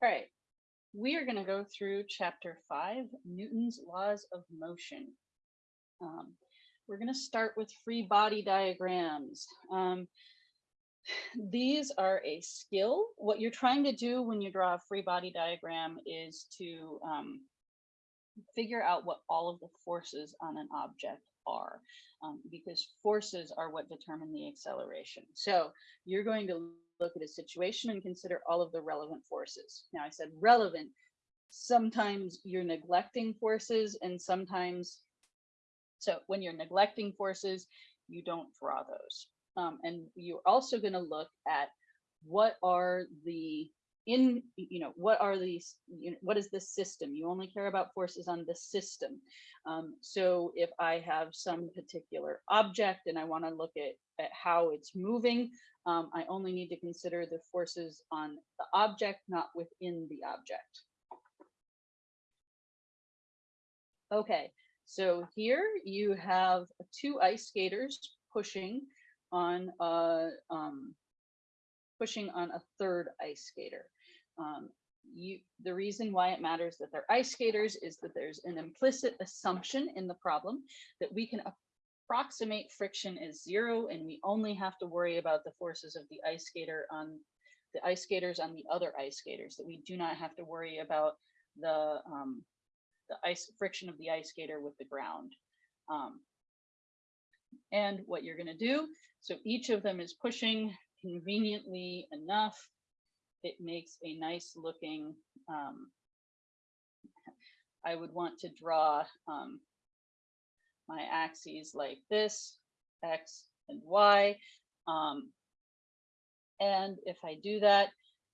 All right, we are going to go through chapter five, Newton's laws of motion. Um, we're going to start with free body diagrams. Um, these are a skill. What you're trying to do when you draw a free body diagram is to um, figure out what all of the forces on an object are, um, because forces are what determine the acceleration. So you're going to look at a situation and consider all of the relevant forces. Now I said relevant, sometimes you're neglecting forces and sometimes, so when you're neglecting forces, you don't draw those. Um, and you're also gonna look at what are the in, you know, what are these, you know, what is the system? You only care about forces on the system. Um, so if I have some particular object and I wanna look at, at how it's moving, um, I only need to consider the forces on the object, not within the object. Okay, so here you have two ice skaters pushing on a um, pushing on a third ice skater. Um, you, the reason why it matters that they're ice skaters is that there's an implicit assumption in the problem that we can approximate friction as zero and we only have to worry about the forces of the ice skater on the ice skaters on the other ice skaters that we do not have to worry about the um, the ice friction of the ice skater with the ground. Um, and what you're going to do, so each of them is pushing conveniently enough. It makes a nice looking, um, I would want to draw um, my axes like this, X and Y. Um, and if I do that,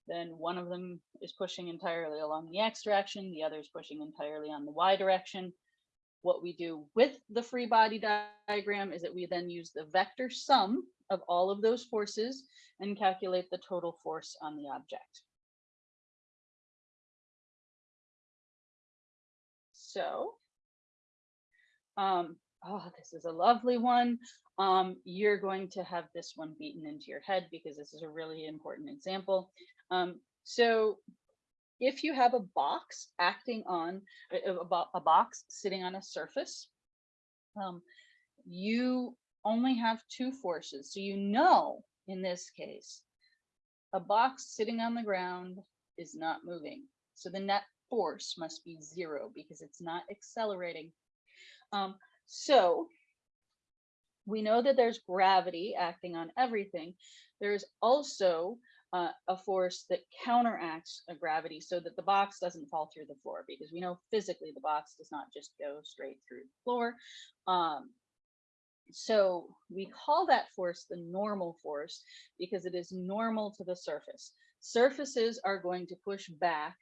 then one of them is pushing entirely along the X direction, the other is pushing entirely on the Y direction. What we do with the free body diagram is that we then use the vector sum of all of those forces and calculate the total force on the object. So, um, oh, this is a lovely one. Um, you're going to have this one beaten into your head because this is a really important example. Um, so if you have a box acting on a, a, box sitting on a surface, um, you only have two forces. So you know, in this case, a box sitting on the ground is not moving. So the net force must be zero because it's not accelerating. Um, so we know that there's gravity acting on everything. There's also uh, a force that counteracts a gravity so that the box doesn't fall through the floor because we know physically the box does not just go straight through the floor. Um, so we call that force the normal force because it is normal to the surface. Surfaces are going to push back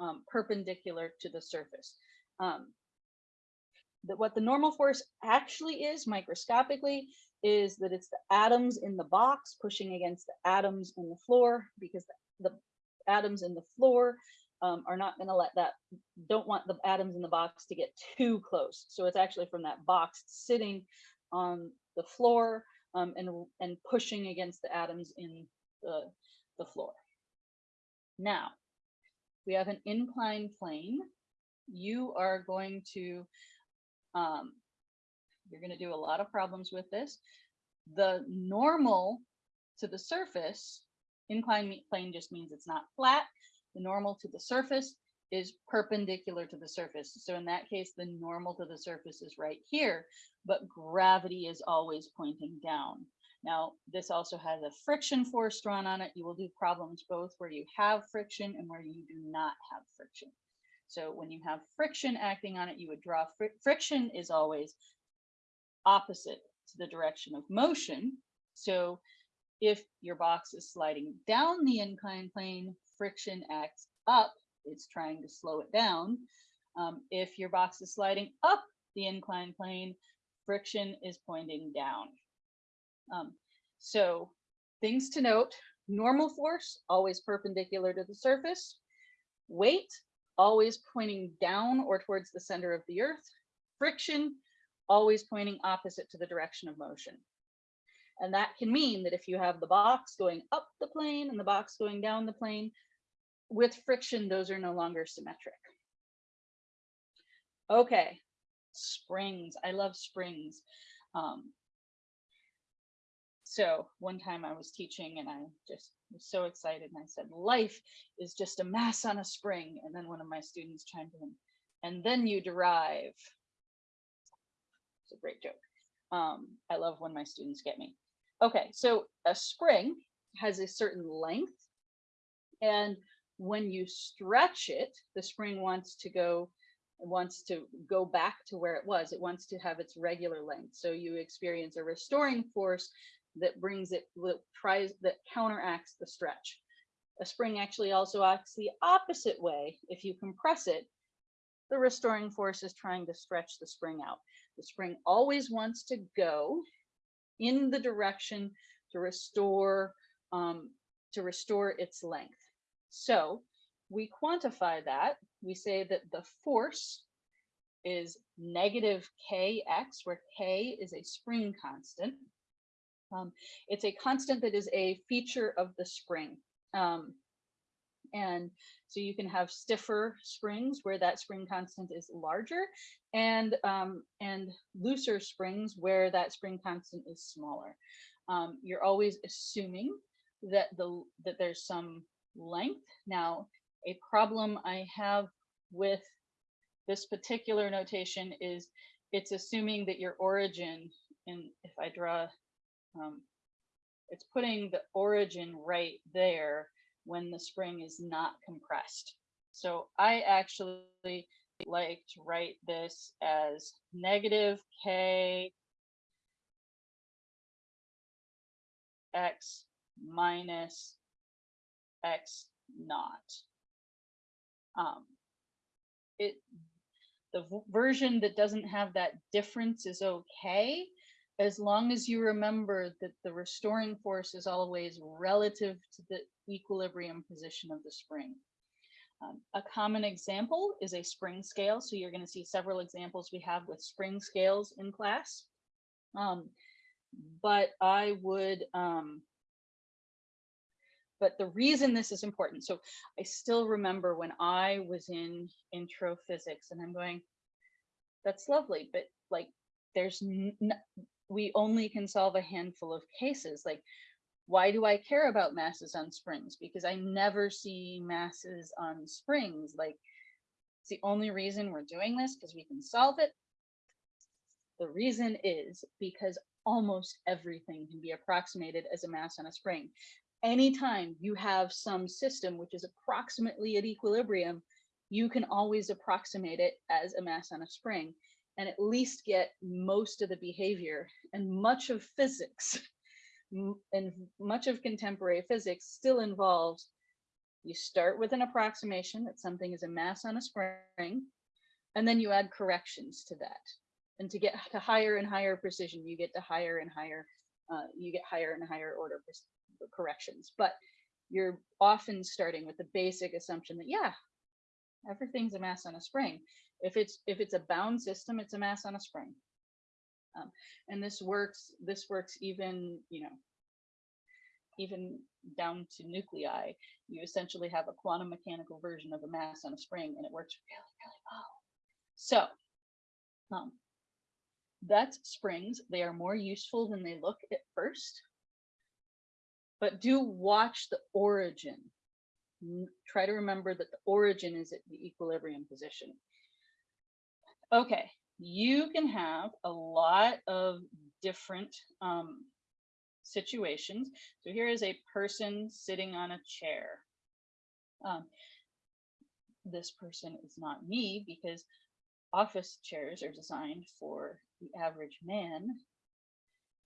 um, perpendicular to the surface. Um, that what the normal force actually is microscopically is that it's the atoms in the box pushing against the atoms in the floor because the, the atoms in the floor um, are not going to let that, don't want the atoms in the box to get too close. So it's actually from that box sitting on the floor um, and, and pushing against the atoms in the, the floor. Now, we have an inclined plane. You are going to um, you're going to do a lot of problems with this. The normal to the surface, inclined plane just means it's not flat. The normal to the surface is perpendicular to the surface. So in that case, the normal to the surface is right here, but gravity is always pointing down. Now, this also has a friction force drawn on it. You will do problems both where you have friction and where you do not have friction. So when you have friction acting on it, you would draw fr friction is always opposite to the direction of motion. So if your box is sliding down the inclined plane, friction acts up, it's trying to slow it down. Um, if your box is sliding up the inclined plane, friction is pointing down. Um, so things to note, normal force, always perpendicular to the surface. Weight, always pointing down or towards the center of the earth. Friction, always pointing opposite to the direction of motion. And that can mean that if you have the box going up the plane and the box going down the plane, with friction, those are no longer symmetric. Okay, springs. I love springs. Um, so one time I was teaching and I just was so excited and I said, life is just a mass on a spring. And then one of my students chimed in, and then you derive. It's a great joke. Um, I love when my students get me. Okay, so a spring has a certain length and when you stretch it, the spring wants to go wants to go back to where it was. It wants to have its regular length. So you experience a restoring force that brings it, that tries, that counteracts the stretch. A spring actually also acts the opposite way. If you compress it, the restoring force is trying to stretch the spring out. The spring always wants to go in the direction to restore, um, to restore its length. So we quantify that. We say that the force is negative kx, where k is a spring constant. Um, it's a constant that is a feature of the spring. Um, and so you can have stiffer springs where that spring constant is larger and, um, and looser springs where that spring constant is smaller. Um, you're always assuming that the that there's some length. Now, a problem I have with this particular notation is it's assuming that your origin, and if I draw, um, it's putting the origin right there when the spring is not compressed. So I actually like to write this as negative K X minus X naught. Um, it the version that doesn't have that difference is okay, as long as you remember that the restoring force is always relative to the equilibrium position of the spring. Um, a common example is a spring scale. So you're going to see several examples we have with spring scales in class. Um, but I would um, but the reason this is important, so I still remember when I was in intro physics and I'm going, that's lovely, but like there's, we only can solve a handful of cases. Like, why do I care about masses on springs? Because I never see masses on springs. Like, it's the only reason we're doing this because we can solve it. The reason is because almost everything can be approximated as a mass on a spring anytime you have some system which is approximately at equilibrium, you can always approximate it as a mass on a spring and at least get most of the behavior and much of physics and much of contemporary physics still involves you start with an approximation that something is a mass on a spring and then you add corrections to that. And to get to higher and higher precision you get to higher and higher uh, you get higher and higher order corrections, but you're often starting with the basic assumption that, yeah, everything's a mass on a spring. If it's if it's a bound system, it's a mass on a spring. Um, and this works, this works even, you know, even down to nuclei. You essentially have a quantum mechanical version of a mass on a spring and it works really, really well. So um, that's springs. They are more useful than they look at first but do watch the origin. Try to remember that the origin is at the equilibrium position. Okay, you can have a lot of different um, situations. So here is a person sitting on a chair. Um, this person is not me because office chairs are designed for the average man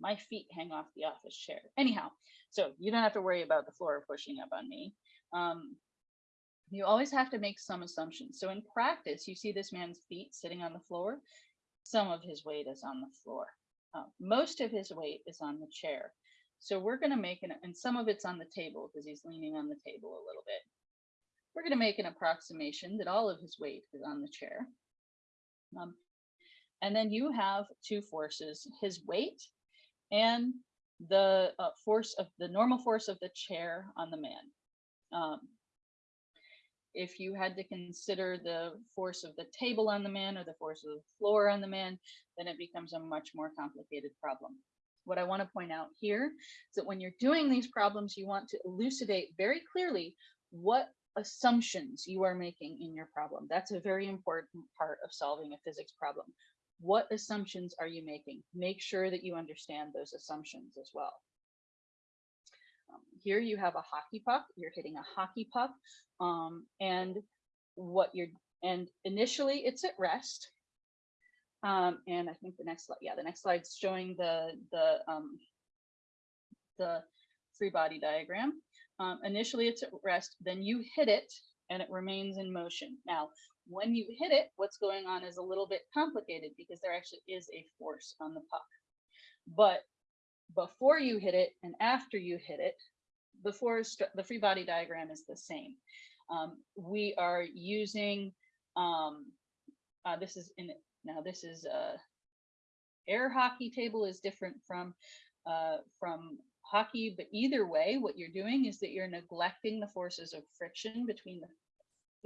my feet hang off the office chair. Anyhow, so you don't have to worry about the floor pushing up on me. Um, you always have to make some assumptions. So in practice, you see this man's feet sitting on the floor. Some of his weight is on the floor. Uh, most of his weight is on the chair. So we're going to make an, and some of it's on the table because he's leaning on the table a little bit. We're going to make an approximation that all of his weight is on the chair. Um, and then you have two forces, his weight and the uh, force of the normal force of the chair on the man. Um, if you had to consider the force of the table on the man or the force of the floor on the man, then it becomes a much more complicated problem. What I want to point out here is that when you're doing these problems, you want to elucidate very clearly what assumptions you are making in your problem. That's a very important part of solving a physics problem. What assumptions are you making? Make sure that you understand those assumptions as well. Um, here you have a hockey puck. You're hitting a hockey puck, um, and what you're and initially it's at rest. Um, and I think the next slide, yeah, the next slide's showing the the um, the free body diagram. Um, initially it's at rest, then you hit it and it remains in motion. Now, when you hit it, what's going on is a little bit complicated because there actually is a force on the puck. But before you hit it and after you hit it, the force, the free body diagram is the same. Um, we are using, um, uh, this is in, now this is uh, air hockey table is different from, uh, from hockey, but either way, what you're doing is that you're neglecting the forces of friction between the,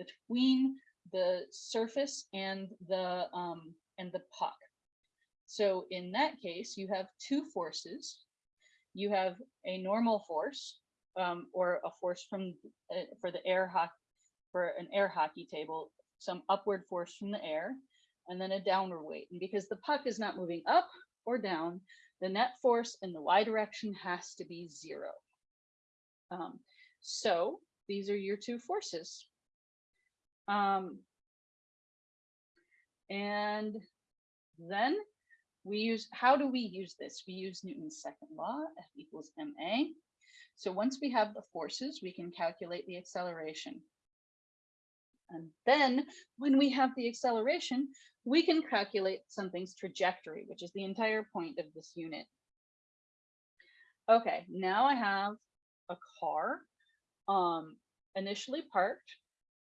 between the surface and the, um, and the puck. So in that case, you have two forces. You have a normal force um, or a force from uh, for the air hockey for an air hockey table, some upward force from the air, and then a downward weight. And because the puck is not moving up or down, the net force in the y direction has to be zero. Um, so these are your two forces. Um, and then we use, how do we use this? We use Newton's second law, F equals ma. So once we have the forces, we can calculate the acceleration. And then when we have the acceleration, we can calculate something's trajectory, which is the entire point of this unit. Okay, now I have a car um, initially parked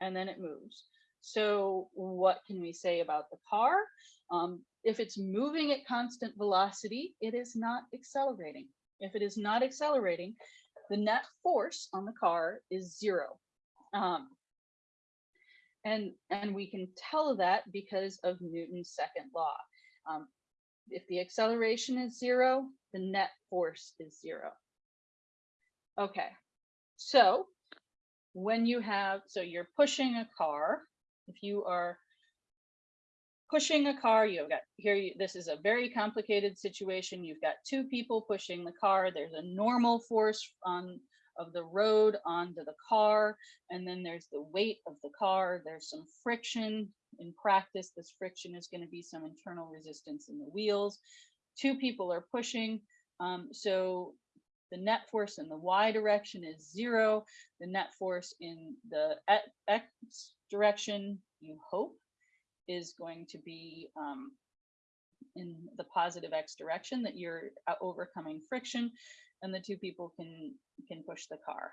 and then it moves. So what can we say about the car? Um, if it's moving at constant velocity, it is not accelerating. If it is not accelerating, the net force on the car is zero. Um, and, and we can tell that because of Newton's second law. Um, if the acceleration is zero, the net force is zero. Okay, so when you have, so you're pushing a car, if you are pushing a car, you've got here, you, this is a very complicated situation. You've got two people pushing the car. There's a normal force on of the road onto the car. And then there's the weight of the car. There's some friction. In practice, this friction is going to be some internal resistance in the wheels. Two people are pushing. Um, so the net force in the y direction is zero. The net force in the x direction, you hope, is going to be um, in the positive x direction that you're uh, overcoming friction and the two people can can push the car.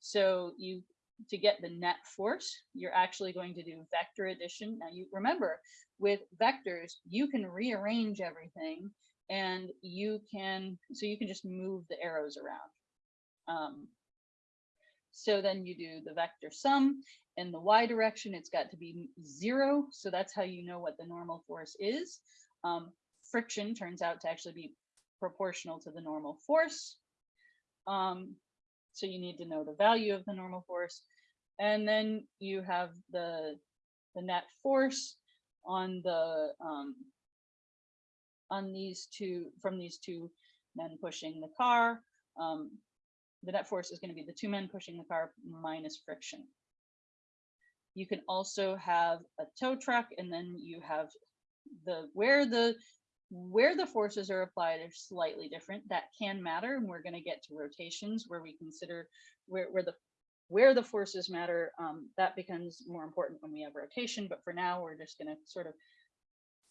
So you to get the net force, you're actually going to do vector addition. Now you remember with vectors, you can rearrange everything and you can, so you can just move the arrows around. Um, so then you do the vector sum in the y direction, it's got to be zero. So that's how you know what the normal force is. Um, friction turns out to actually be proportional to the normal force. Um, so you need to know the value of the normal force. And then you have the, the net force on the um, on these two from these two men pushing the car. Um, the net force is going to be the two men pushing the car minus friction. You can also have a tow truck and then you have the where the where the forces are applied are slightly different. That can matter, and we're going to get to rotations where we consider where, where the where the forces matter. Um, that becomes more important when we have rotation, but for now, we're just going to sort of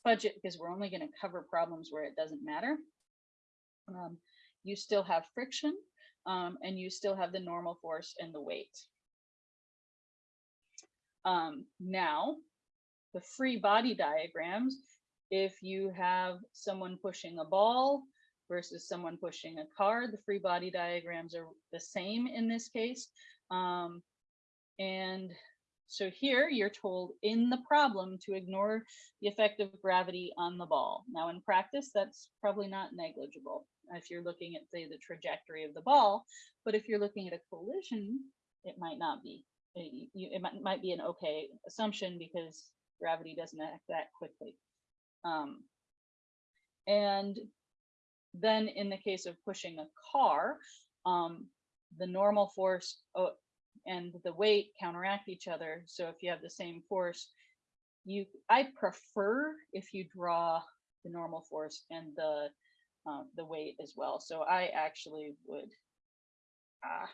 budget because we're only going to cover problems where it doesn't matter. Um, you still have friction, um, and you still have the normal force and the weight. Um, now, the free body diagrams, if you have someone pushing a ball versus someone pushing a car, the free body diagrams are the same in this case. Um, and So here you're told in the problem to ignore the effect of gravity on the ball. Now in practice, that's probably not negligible if you're looking at say the trajectory of the ball, but if you're looking at a collision, it might not be. It, it might, might be an okay assumption because gravity doesn't act that quickly. Um, and then in the case of pushing a car, um, the normal force uh, and the weight counteract each other. So if you have the same force, you I prefer if you draw the normal force and the uh, the weight as well. So I actually would. Uh,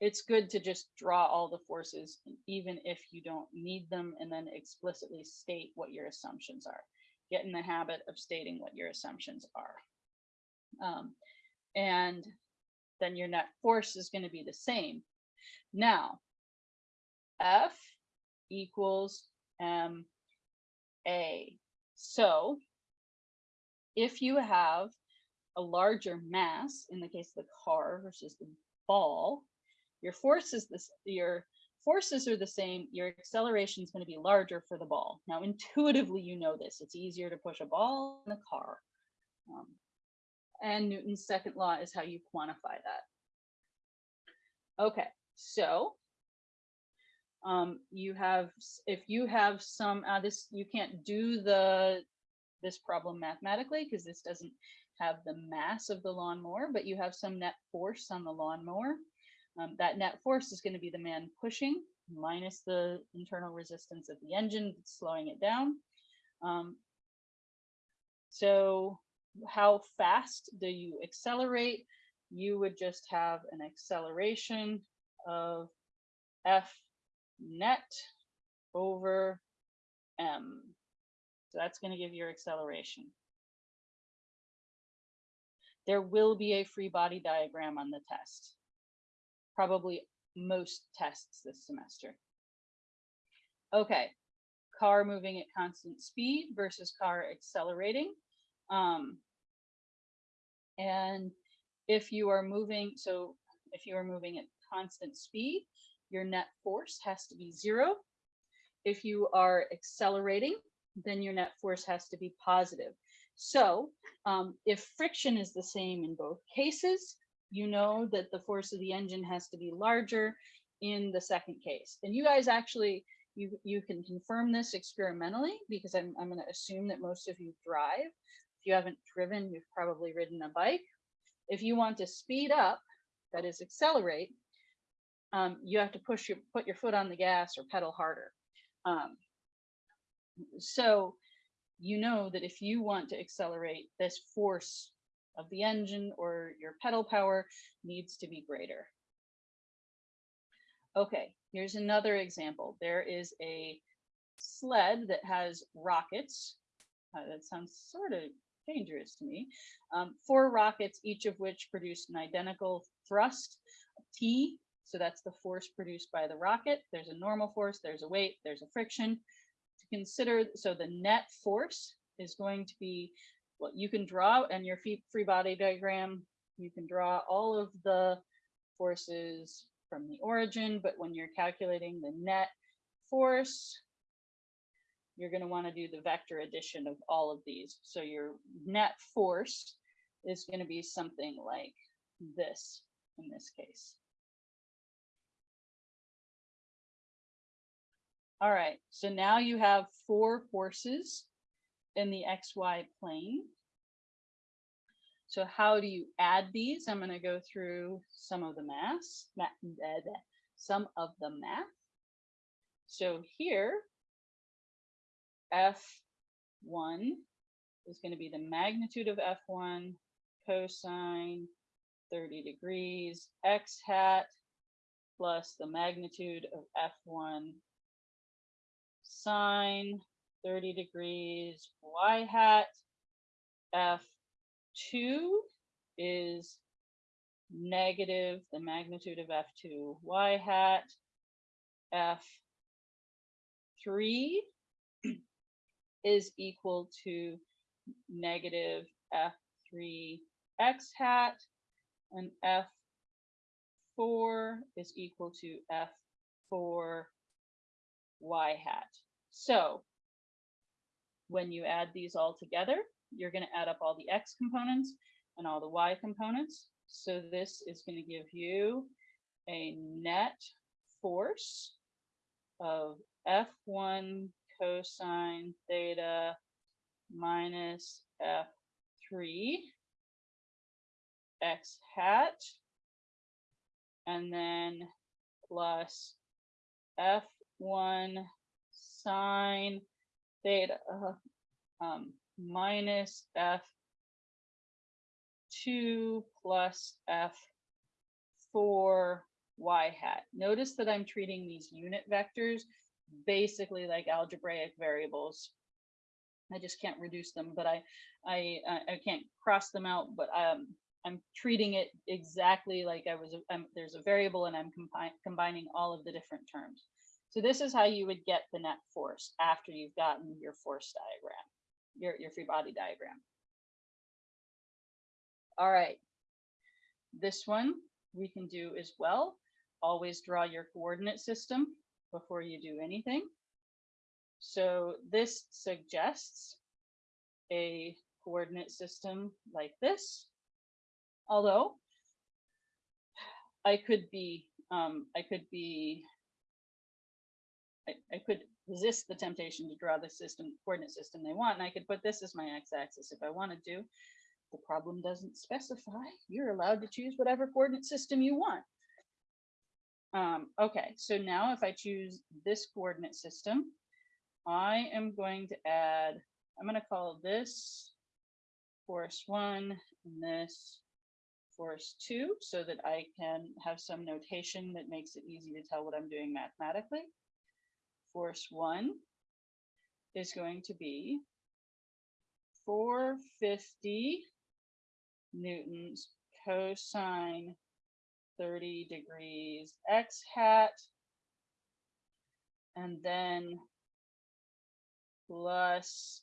it's good to just draw all the forces, even if you don't need them, and then explicitly state what your assumptions are. Get in the habit of stating what your assumptions are. Um, and then your net force is going to be the same. Now, F equals M A. So if you have a larger mass, in the case of the car versus the ball, your force is this, your forces are the same, your acceleration is going to be larger for the ball. Now, intuitively, you know this. It's easier to push a ball than a car. Um, and Newton's second law is how you quantify that. Okay, so um, you have, if you have some, uh, this, you can't do the, this problem mathematically because this doesn't have the mass of the lawnmower, but you have some net force on the lawnmower. Um, that net force is going to be the man pushing minus the internal resistance of the engine slowing it down. Um, so how fast do you accelerate? You would just have an acceleration of F net over M. So that's going to give your acceleration. There will be a free body diagram on the test. Probably most tests this semester. Okay, car moving at constant speed versus car accelerating. Um, and if you are moving, so if you are moving at constant speed, your net force has to be zero. If you are accelerating, then your net force has to be positive. So um, if friction is the same in both cases, you know that the force of the engine has to be larger in the second case. And you guys actually, you, you can confirm this experimentally because I'm, I'm going to assume that most of you drive. If you haven't driven, you've probably ridden a bike. If you want to speed up, that is accelerate, um, you have to push your put your foot on the gas or pedal harder. Um, so you know that if you want to accelerate, this force of the engine or your pedal power needs to be greater. Okay, here's another example. There is a sled that has rockets. Uh, that sounds sort of dangerous to me. Um, four rockets, each of which produce an identical thrust, T. So that's the force produced by the rocket. There's a normal force, there's a weight, there's a friction. To consider, so the net force is going to be what you can draw and your free body diagram. You can draw all of the forces from the origin, but when you're calculating the net force, you're going to want to do the vector addition of all of these. So your net force is going to be something like this in this case. All right, so now you have four forces in the XY plane. So how do you add these? I'm going to go through some of the maths, ma- bleh, some of the math. So here, F1 is going to be the magnitude of F1 cosine 30 degrees x hat plus the magnitude of F1 sine 30 degrees y hat. F2 is negative the magnitude of F2 y hat. F3 is equal to negative F3 x hat and F4 is equal to F4 y hat. So when you add these all together, you're going to add up all the x components and all the y components. So this is going to give you a net force of F1 cosine theta minus F3 x hat and then plus F1 sine theta uh, um, minus F2 plus F4 y hat. Notice that I'm treating these unit vectors basically like algebraic variables. I just can't reduce them, but I, I, I can't cross them out, but um, I'm treating it exactly like I was, I'm, there's a variable and I'm combi combining all of the different terms. So this is how you would get the net force after you've gotten your force diagram, your, your free body diagram. All right, this one we can do as well. Always draw your coordinate system before you do anything. So this suggests a coordinate system like this. Although I could be, um, I could be, I, I could resist the temptation to draw the system coordinate system they want, and I could put this as my x-axis if I wanted to. The problem doesn't specify. You're allowed to choose whatever coordinate system you want. Um, okay, so now if I choose this coordinate system, I am going to add, I'm going to call this force one and this force two so that I can have some notation that makes it easy to tell what I'm doing mathematically. Force one is going to be 450 newtons cosine 30 degrees x hat and then plus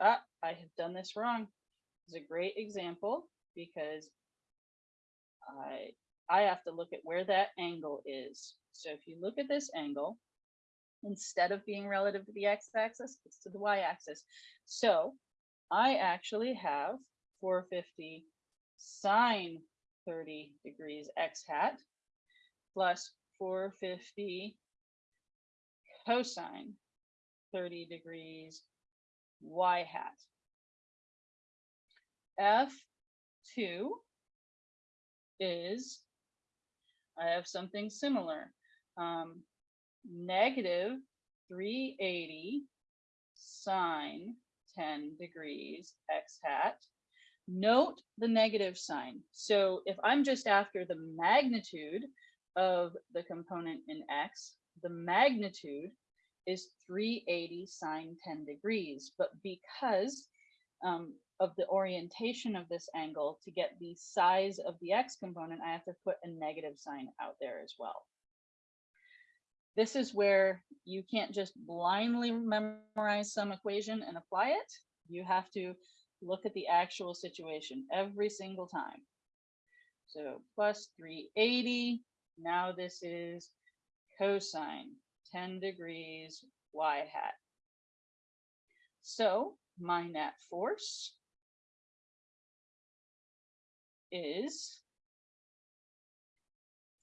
ah, I have done this wrong. It's a great example because I I have to look at where that angle is. So if you look at this angle, instead of being relative to the x-axis, it's to the y-axis. So I actually have 450 sine 30 degrees x hat plus 450 cosine 30 degrees y hat. F2 is, I have something similar. Um, negative 380 sine 10 degrees x hat. Note the negative sign. So if I'm just after the magnitude of the component in x, the magnitude is 380 sine 10 degrees. But because um, of the orientation of this angle to get the size of the x component, I have to put a negative sign out there as well this is where you can't just blindly memorize some equation and apply it. You have to look at the actual situation every single time. So plus 380. Now this is cosine 10 degrees y hat. So my net force is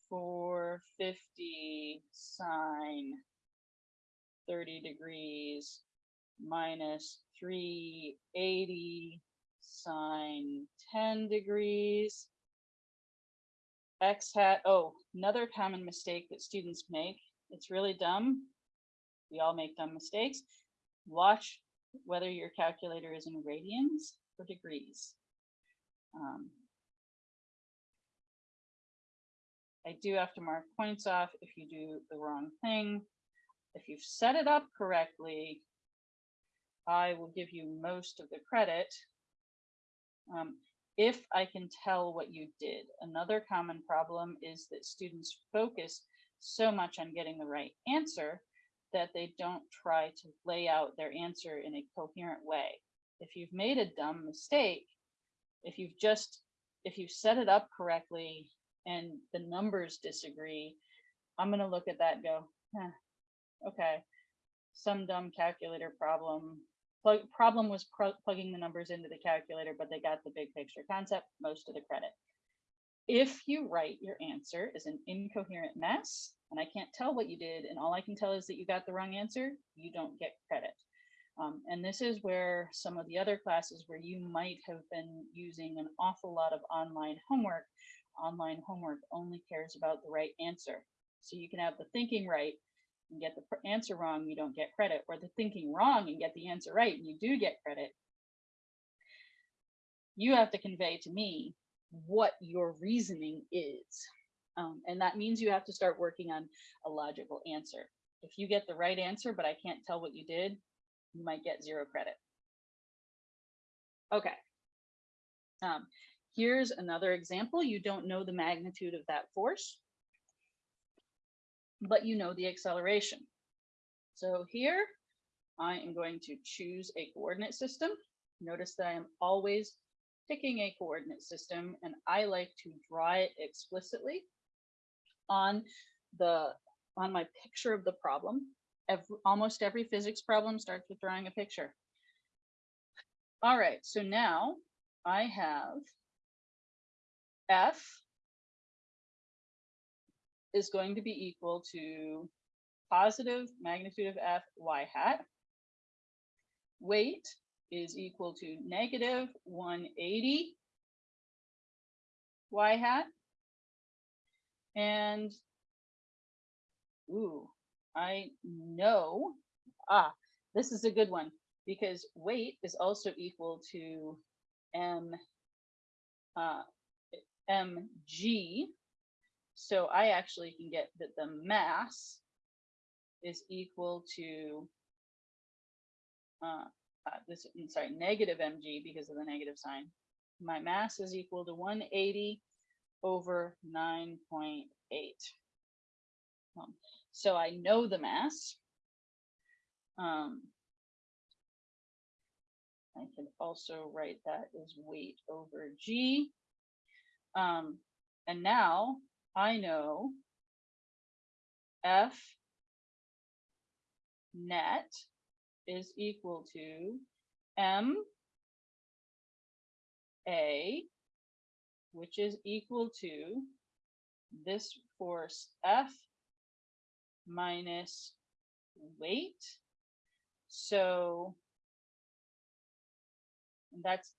450 sine 30 degrees minus 380 sine 10 degrees. X hat oh another common mistake that students make it's really dumb. We all make dumb mistakes. Watch whether your calculator is in radians or degrees. Um, I do have to mark points off if you do the wrong thing. If you've set it up correctly, I will give you most of the credit. Um, if I can tell what you did. Another common problem is that students focus so much on getting the right answer that they don't try to lay out their answer in a coherent way. if you've made a dumb mistake, if you've just, if you've set it up correctly and the numbers disagree, I'm gonna look at that and go, "Huh, okay, some dumb calculator problem. Plug, problem was plugging the numbers into the calculator, but they got the big picture concept, most of the credit. If you write your answer as an incoherent mess, and I can't tell what you did, and all I can tell is that you got the wrong answer, you don't get credit. Um, and this is where some of the other classes where you might have been using an awful lot of online homework, online homework only cares about the right answer. So you can have the thinking right and get the answer wrong, you don't get credit, or the thinking wrong and get the answer right, and you do get credit. You have to convey to me what your reasoning is. Um, and that means you have to start working on a logical answer. If you get the right answer, but I can't tell what you did, you might get zero credit. Okay. Um, here's another example. You don't know the magnitude of that force, but you know the acceleration. So here I am going to choose a coordinate system. Notice that I am always picking a coordinate system and I like to draw it explicitly on the on my picture of the problem. Every, almost every physics problem starts with drawing a picture. All right, so now I have F is going to be equal to positive magnitude of F y hat. Weight is equal to negative 180 y hat. And, ooh, I know, ah, this is a good one because weight is also equal to m, uh, mg. So I actually can get that the mass is equal to uh, uh, this, I'm sorry, negative mg because of the negative sign. My mass is equal to 180 over 9.8. Um, so I know the mass. Um, I can also write that as weight over g. Um, and now I know F net is equal to M A, which is equal to this force F minus weight. So that's,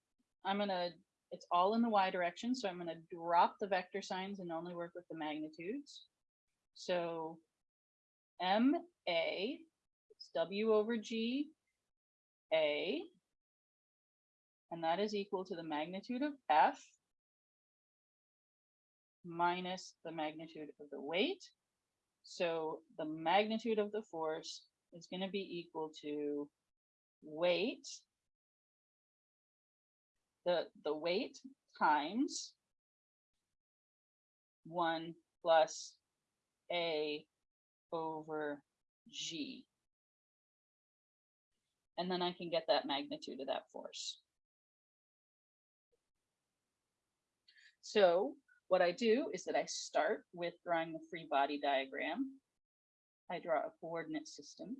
I'm gonna, it's all in the y direction. So I'm gonna drop the vector signs and only work with the magnitudes. So M A is W over G A, and that is equal to the magnitude of F minus the magnitude of the weight. So the magnitude of the force is going to be equal to weight, the, the weight times 1 plus A over G and then I can get that magnitude of that force. So what I do is that I start with drawing the free body diagram. I draw a coordinate system.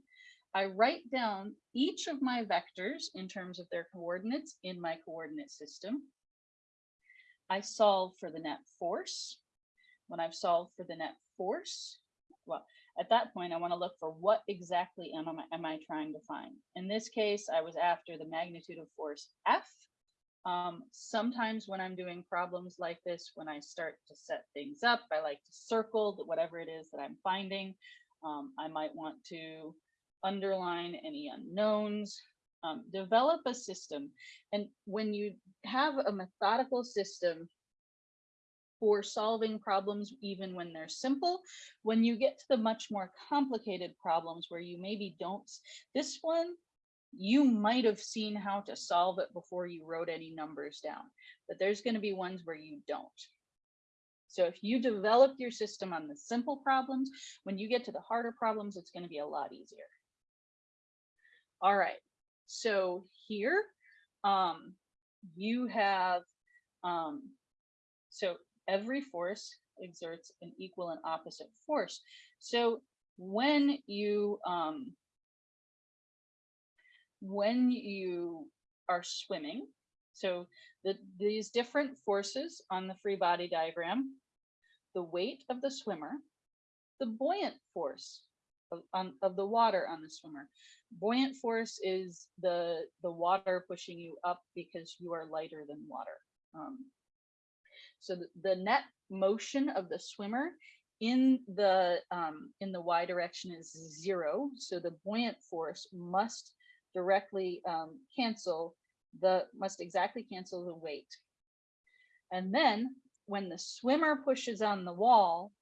I write down each of my vectors in terms of their coordinates in my coordinate system. I solve for the net force. When I've solved for the net force, well, at that point, I want to look for what exactly am I, am I trying to find. In this case, I was after the magnitude of force F. Um, sometimes when I'm doing problems like this, when I start to set things up, I like to circle whatever it is that I'm finding. Um, I might want to underline any unknowns, um, develop a system. And when you have a methodical system for solving problems even when they're simple. When you get to the much more complicated problems where you maybe don't, this one, you might have seen how to solve it before you wrote any numbers down, but there's gonna be ones where you don't. So if you develop your system on the simple problems, when you get to the harder problems, it's gonna be a lot easier. All right, so here um, you have, um, so every force exerts an equal and opposite force. So when you, um, when you are swimming, so the, these different forces on the free body diagram, the weight of the swimmer, the buoyant force of, on, of the water on the swimmer. Buoyant force is the, the water pushing you up because you are lighter than water. Um, so the, the net motion of the swimmer in the um, in the y direction is zero. So the buoyant force must directly um, cancel the must exactly cancel the weight. And then when the swimmer pushes on the wall,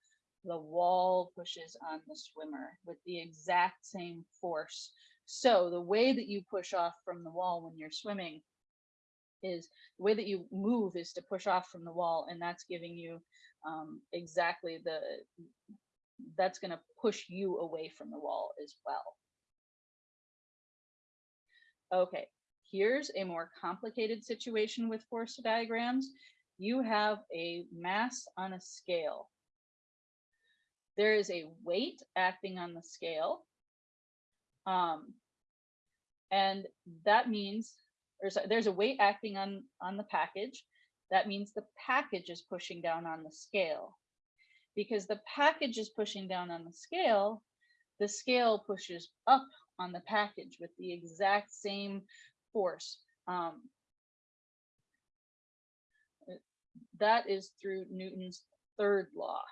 the wall pushes on the swimmer with the exact same force. So the way that you push off from the wall when you're swimming is the way that you move is to push off from the wall and that's giving you um, exactly the that's going to push you away from the wall as well. Okay, here's a more complicated situation with force diagrams. You have a mass on a scale. There is a weight acting on the scale. Um, and that means there's a, there's a weight acting on, on the package. That means the package is pushing down on the scale. Because the package is pushing down on the scale, the scale pushes up on the package with the exact same force. Um, that is through Newton's third law.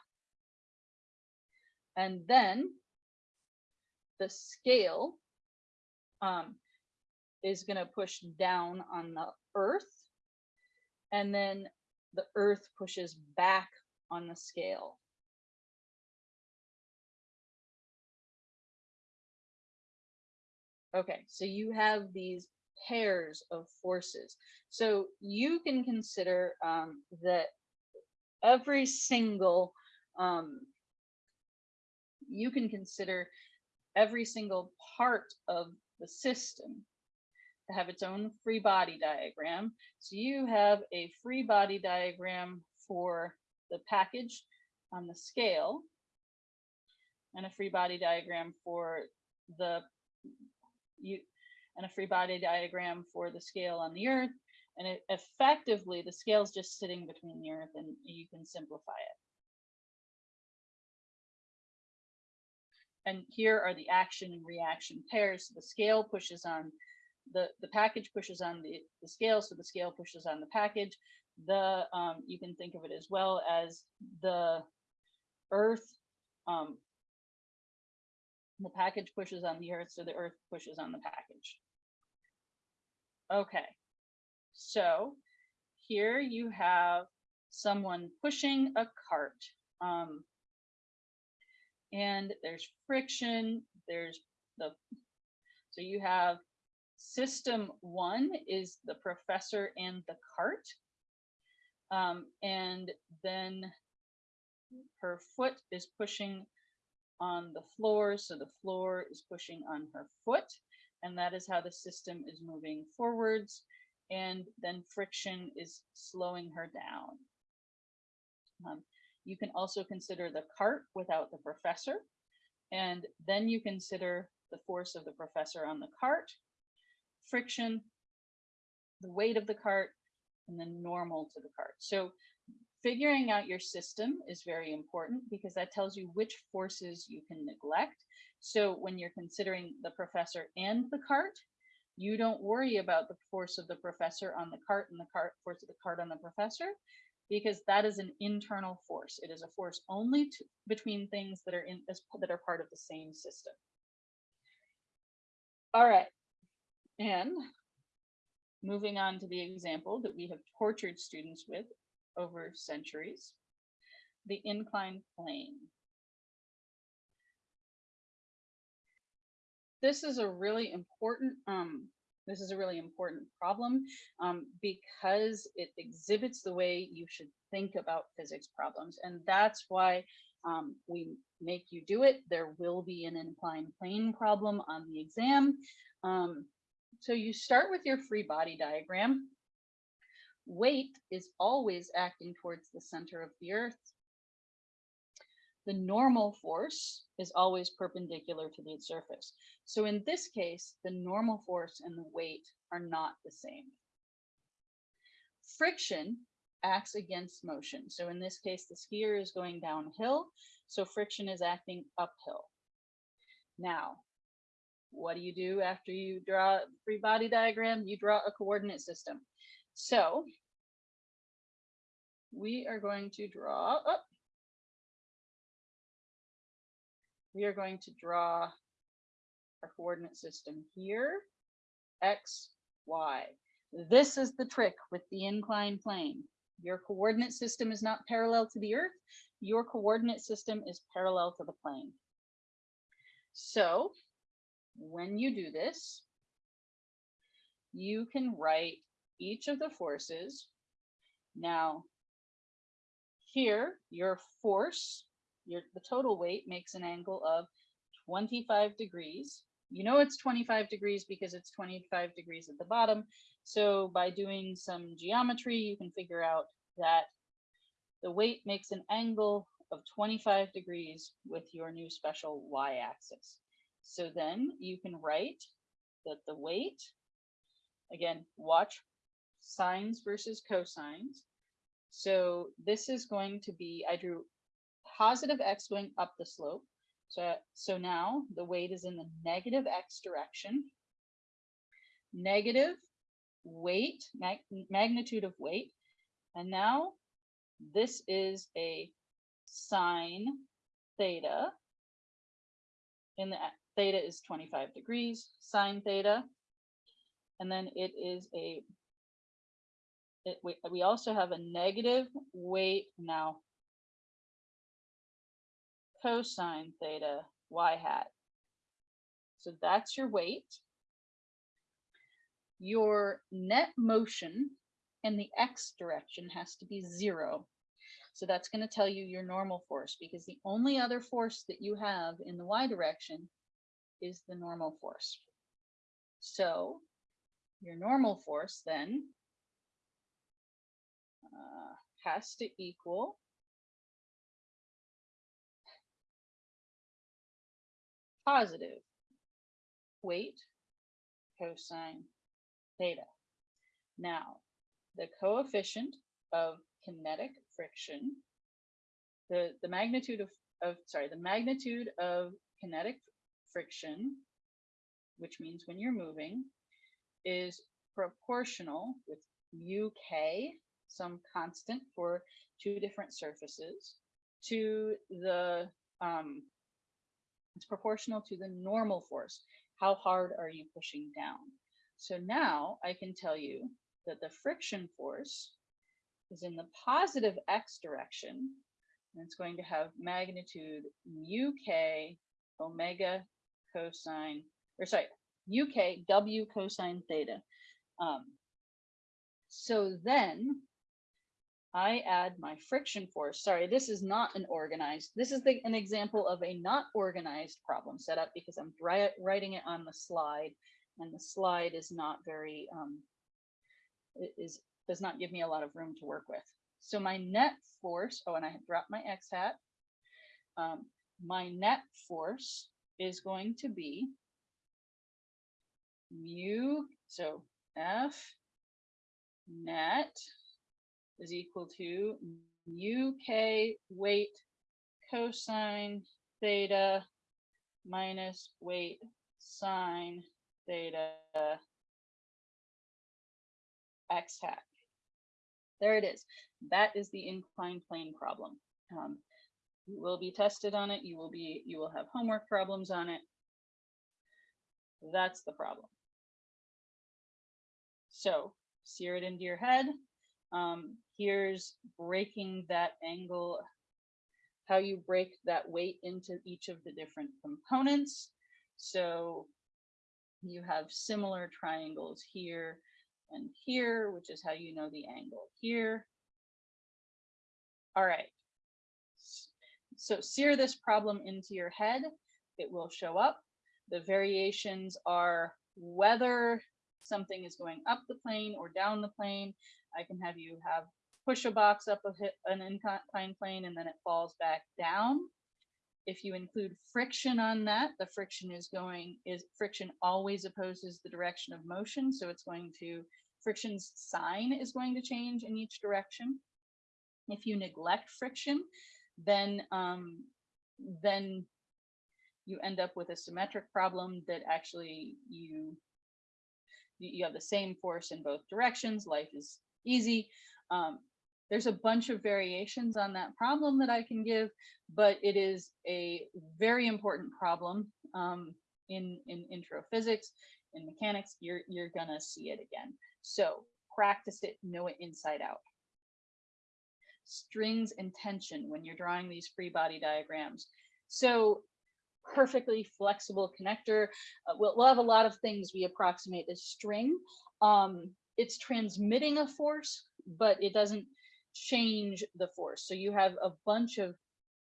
And then the scale um, is going to push down on the earth. And then the earth pushes back on the scale. Okay, so you have these pairs of forces. So you can consider um, that every single, um, you can consider every single part of the system to have its own free body diagram. So you have a free body diagram for the package on the scale and a free body diagram for the you and a free body diagram for the scale on the earth and it effectively the scale is just sitting between the earth and you can simplify it and here are the action and reaction pairs. So the scale pushes on the the package pushes on the the scale so the scale pushes on the package. The um you can think of it as well as the earth um the package pushes on the earth so the earth pushes on the package. Okay so here you have someone pushing a cart um and there's friction there's the so you have System one is the professor and the cart. Um, and then her foot is pushing on the floor. So the floor is pushing on her foot. And that is how the system is moving forwards. And then friction is slowing her down. Um, you can also consider the cart without the professor. And then you consider the force of the professor on the cart friction, the weight of the cart, and then normal to the cart. So figuring out your system is very important because that tells you which forces you can neglect. So when you're considering the professor and the cart, you don't worry about the force of the professor on the cart and the cart force of the cart on the professor because that is an internal force. It is a force only to, between things that are in that are part of the same system. All right, and moving on to the example that we have tortured students with over centuries, the inclined plane. This is a really important um, this is a really important problem um, because it exhibits the way you should think about physics problems. And that's why um, we make you do it. There will be an inclined plane problem on the exam. Um, so you start with your free body diagram. Weight is always acting towards the center of the earth. The normal force is always perpendicular to the surface. So in this case, the normal force and the weight are not the same. Friction acts against motion. So in this case, the skier is going downhill, so friction is acting uphill. Now, what do you do after you draw a free body diagram? You draw a coordinate system. So we are going to draw, oh, we are going to draw our coordinate system here, x, y. This is the trick with the inclined plane. Your coordinate system is not parallel to the earth. Your coordinate system is parallel to the plane. So when you do this, you can write each of the forces. Now, here, your force, your the total weight makes an angle of 25 degrees. You know it's 25 degrees because it's 25 degrees at the bottom. So by doing some geometry, you can figure out that the weight makes an angle of 25 degrees with your new special y-axis. So then you can write that the weight, again, watch sines versus cosines. So this is going to be, I drew positive x going up the slope. So, so now the weight is in the negative x direction. Negative weight, mag magnitude of weight. And now this is a sine theta. In the theta is 25 degrees, sine theta. And then it is a, it, we, we also have a negative weight now cosine theta y hat. So that's your weight your net motion in the x direction has to be zero. So that's going to tell you your normal force because the only other force that you have in the y direction is the normal force. So your normal force then uh, has to equal positive weight cosine theta. Now, the coefficient of kinetic friction, the, the magnitude of, of, sorry, the magnitude of kinetic friction, which means when you're moving, is proportional with mu k, some constant for two different surfaces, to the, um, it's proportional to the normal force. How hard are you pushing down? So now I can tell you that the friction force is in the positive x direction, and it's going to have magnitude mu k omega cosine, or sorry, uk w cosine theta. Um, so then I add my friction force. Sorry, this is not an organized. This is the, an example of a not organized problem setup because I'm writing it on the slide and the slide is not very, um, is does not give me a lot of room to work with. So my net force, oh, and I dropped my X hat. Um, my net force is going to be mu, so F net is equal to mu k weight cosine theta minus weight sine theta x hat. There it is. That is the inclined plane problem. Um, you will be tested on it. You will be, you will have homework problems on it. That's the problem. So sear it into your head. Um, here's breaking that angle, how you break that weight into each of the different components. So you have similar triangles here and here, which is how you know the angle here. All right. So sear this problem into your head. It will show up. The variations are whether something is going up the plane or down the plane. I can have you have push a box up a an inclined plane and then it falls back down. If you include friction on that, the friction is going is friction always opposes the direction of motion. So it's going to friction's sign is going to change in each direction. If you neglect friction, then um, then you end up with a symmetric problem that actually you you have the same force in both directions. Life is easy. Um, there's a bunch of variations on that problem that I can give, but it is a very important problem um, in, in intro physics, in mechanics, you're, you're gonna see it again. So practice it, know it inside out. Strings and tension when you're drawing these free body diagrams. So perfectly flexible connector. Uh, we'll, we'll, have a lot of things we approximate as string. Um, it's transmitting a force, but it doesn't change the force. So you have a bunch of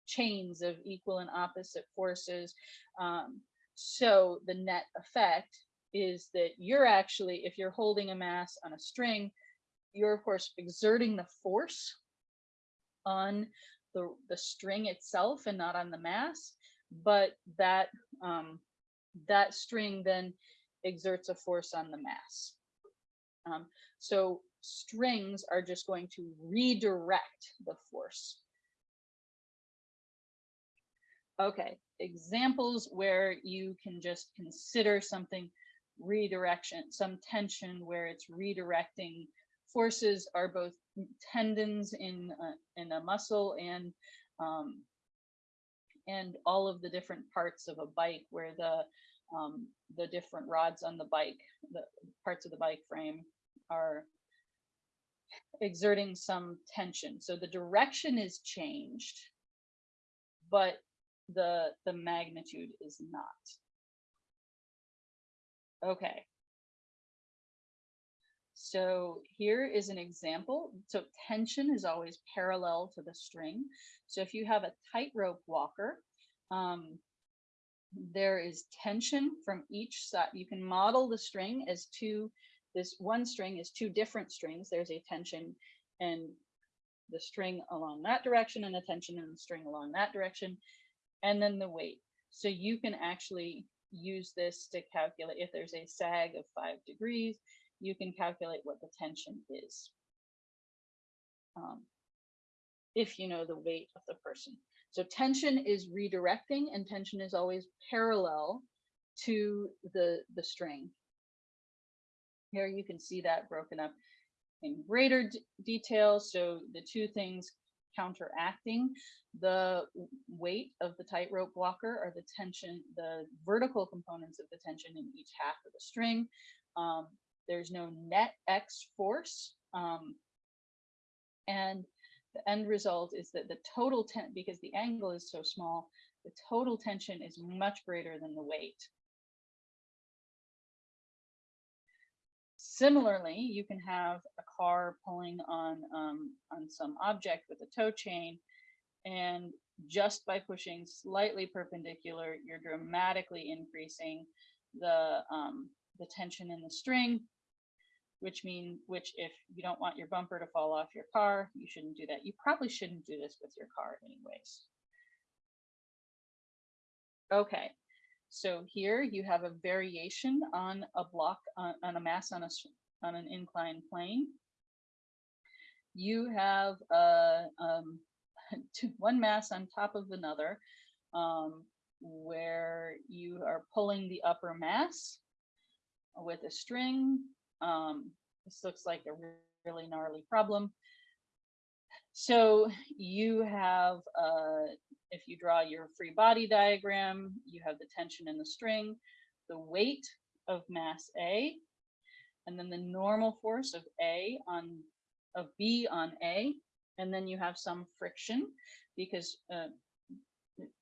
chains of equal and opposite forces. Um, so the net effect is that you're actually, if you're holding a mass on a string, you're of course exerting the force on the, the string itself and not on the mass, but that um, that string then exerts a force on the mass. Um, so strings are just going to redirect the force. Okay, examples where you can just consider something redirection, some tension where it's redirecting forces are both tendons in a, in a muscle and um, and all of the different parts of a bike where the um, the different rods on the bike, the parts of the bike frame are exerting some tension. So the direction is changed, but the, the magnitude is not. Okay. So here is an example. So tension is always parallel to the string. So if you have a tightrope walker, um, there is tension from each side. You can model the string as two, this one string is two different strings. There's a tension and the string along that direction and a tension in the string along that direction, and then the weight. So you can actually use this to calculate if there's a sag of five degrees, you can calculate what the tension is. Um, if you know the weight of the person. So tension is redirecting and tension is always parallel to the, the string. Here you can see that broken up in greater detail. So the two things counteracting the weight of the tightrope walker are the tension, the vertical components of the tension in each half of the string. Um, there's no net X force. Um, and the end result is that the total tension, because the angle is so small, the total tension is much greater than the weight. Similarly, you can have a car pulling on, um, on some object with a tow chain, and just by pushing slightly perpendicular, you're dramatically increasing the, um, the tension in the string, which mean which if you don't want your bumper to fall off your car, you shouldn't do that. You probably shouldn't do this with your car anyways. Okay, so here you have a variation on a block on, on a mass on a on an inclined plane. You have a um, one mass on top of another, um, where you are pulling the upper mass with a string um, this looks like a really gnarly problem. So you have, uh, if you draw your free body diagram, you have the tension in the string, the weight of mass A, and then the normal force of A on of B on A, and then you have some friction because uh,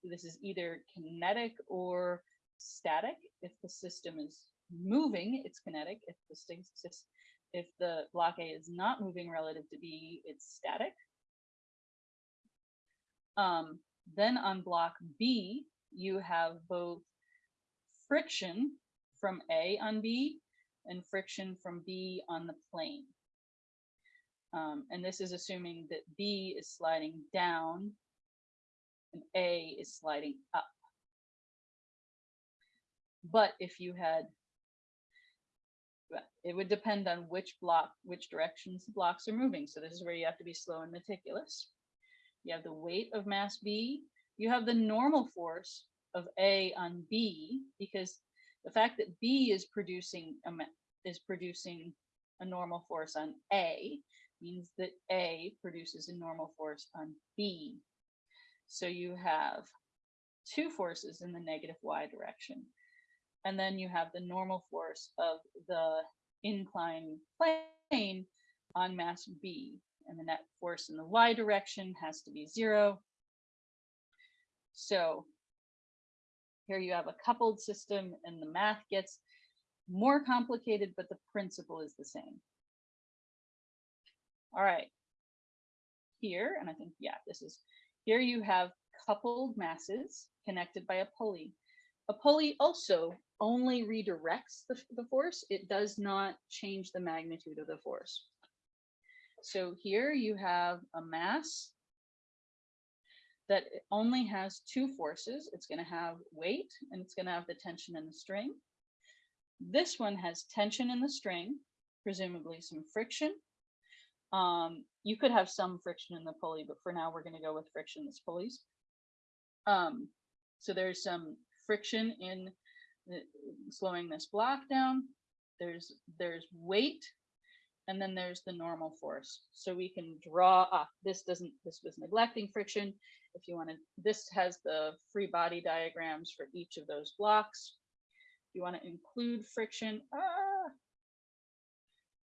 this is either kinetic or static if the system is moving, it's kinetic. If the if the block A is not moving relative to B, it's static. Um, then on block B, you have both friction from A on B and friction from B on the plane. Um, and this is assuming that B is sliding down and A is sliding up. But if you had, it would depend on which block, which directions the blocks are moving. So this is where you have to be slow and meticulous. You have the weight of mass B. You have the normal force of A on B because the fact that B is producing a, is producing a normal force on A means that A produces a normal force on B. So you have two forces in the negative y direction. And then you have the normal force of the inclined plane on mass B. And the net force in the y direction has to be zero. So here you have a coupled system and the math gets more complicated, but the principle is the same. All right. Here, and I think, yeah, this is, here you have coupled masses connected by a pulley. A pulley also only redirects the, the force. It does not change the magnitude of the force. So here you have a mass that only has two forces. It's going to have weight and it's going to have the tension in the string. This one has tension in the string, presumably some friction. Um, you could have some friction in the pulley, but for now we're going to go with frictionless pulleys. Um, so there's some friction in the, slowing this block down. There's there's weight, and then there's the normal force. So we can draw ah, this doesn't this was neglecting friction. If you want to, this has the free body diagrams for each of those blocks. If you want to include friction, ah,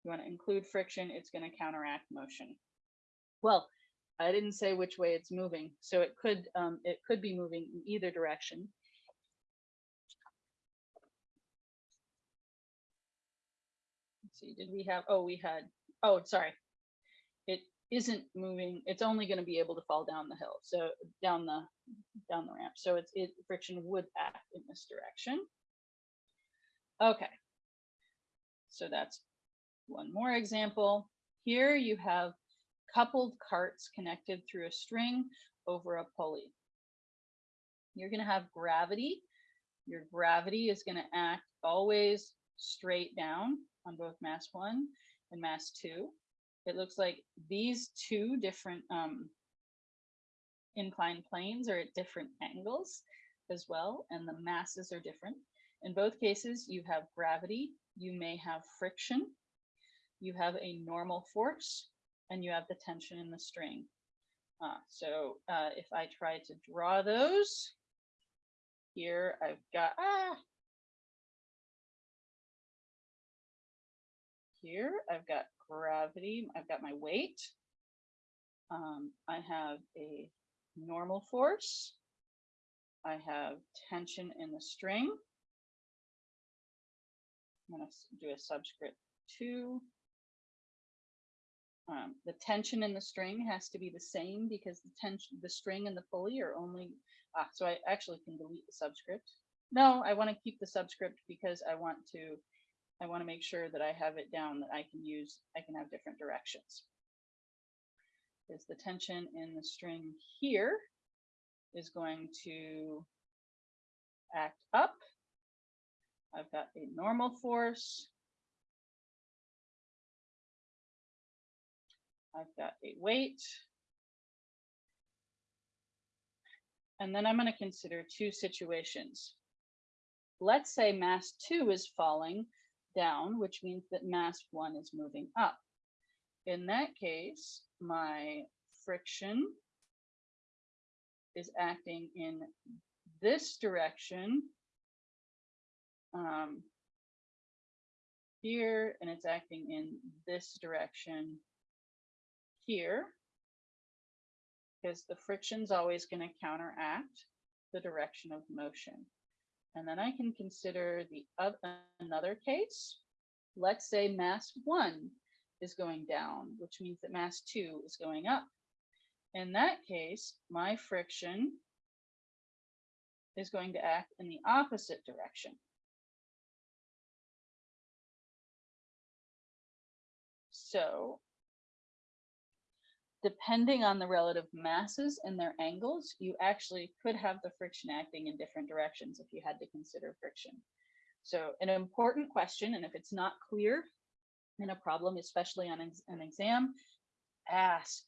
you want to include friction, it's going to counteract motion. Well, I didn't say which way it's moving, so it could um, it could be moving in either direction. See, did we have? Oh, we had. Oh, sorry. It isn't moving. It's only going to be able to fall down the hill, so down the down the ramp. So it's it friction would act in this direction. Okay. So that's one more example. Here you have coupled carts connected through a string over a pulley. You're going to have gravity. Your gravity is going to act always straight down on both mass one and mass two. It looks like these two different um, inclined planes are at different angles as well, and the masses are different. In both cases, you have gravity, you may have friction, you have a normal force, and you have the tension in the string. Uh, so uh, if I try to draw those, here I've got, ah, here I've got gravity, I've got my weight. Um, I have a normal force. I have tension in the string. I'm going to do a subscript 2 um, the tension in the string has to be the same because the tension, the string and the pulley are only, ah, so I actually can delete the subscript. No, I want to keep the subscript because I want to, I want to make sure that I have it down that I can use, I can have different directions. Is the tension in the string here is going to act up. I've got a normal force I've got a weight. And then I'm going to consider two situations. Let's say mass two is falling down, which means that mass one is moving up. In that case, my friction is acting in this direction um, here, and it's acting in this direction here because the friction is always going to counteract the direction of motion. And then I can consider the other, another case. Let's say mass one is going down, which means that mass two is going up. In that case, my friction is going to act in the opposite direction. So depending on the relative masses and their angles, you actually could have the friction acting in different directions if you had to consider friction. So an important question, and if it's not clear in a problem, especially on an exam, ask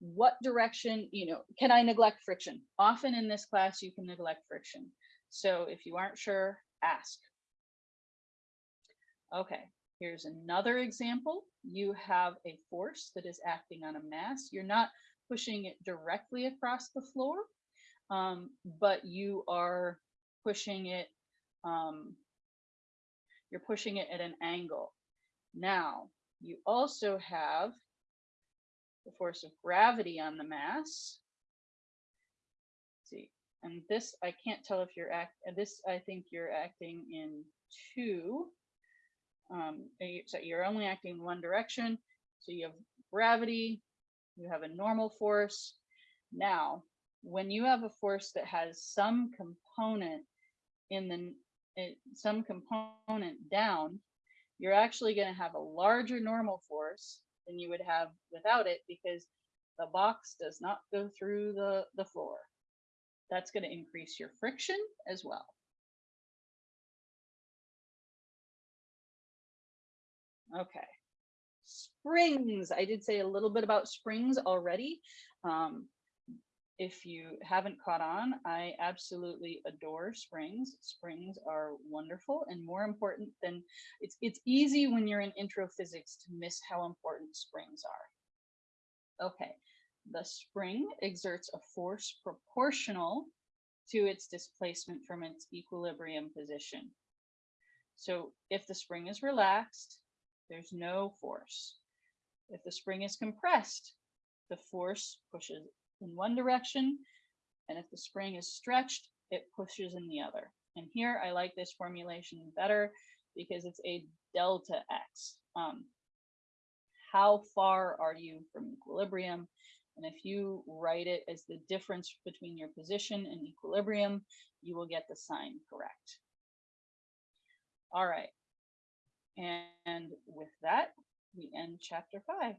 what direction, you know, can I neglect friction? Often in this class, you can neglect friction. So if you aren't sure, ask. Okay, here's another example. You have a force that is acting on a mass. You're not pushing it directly across the floor, um, but you are pushing it, um, you're pushing it at an angle. Now, you also have the force of gravity on the mass. Let's see, and this, I can't tell if you're act, this, I think you're acting in two. Um, so you're only acting in one direction. So you have gravity, you have a normal force. Now, when you have a force that has some component in the, some component down, you're actually going to have a larger normal force than you would have without it because the box does not go through the, the floor. That's going to increase your friction as well. Okay. Springs. I did say a little bit about springs already. Um, if you haven't caught on, I absolutely adore springs. Springs are wonderful and more important than it's it's easy when you're in intro physics to miss how important springs are. Okay. The spring exerts a force proportional to its displacement from its equilibrium position. So if the spring is relaxed, there's no force. If the spring is compressed, the force pushes in one direction, and if the spring is stretched, it pushes in the other. And here I like this formulation better because it's a delta x. Um, how far are you from equilibrium? And if you write it as the difference between your position and equilibrium, you will get the sign correct. All right. And with that, we end chapter five.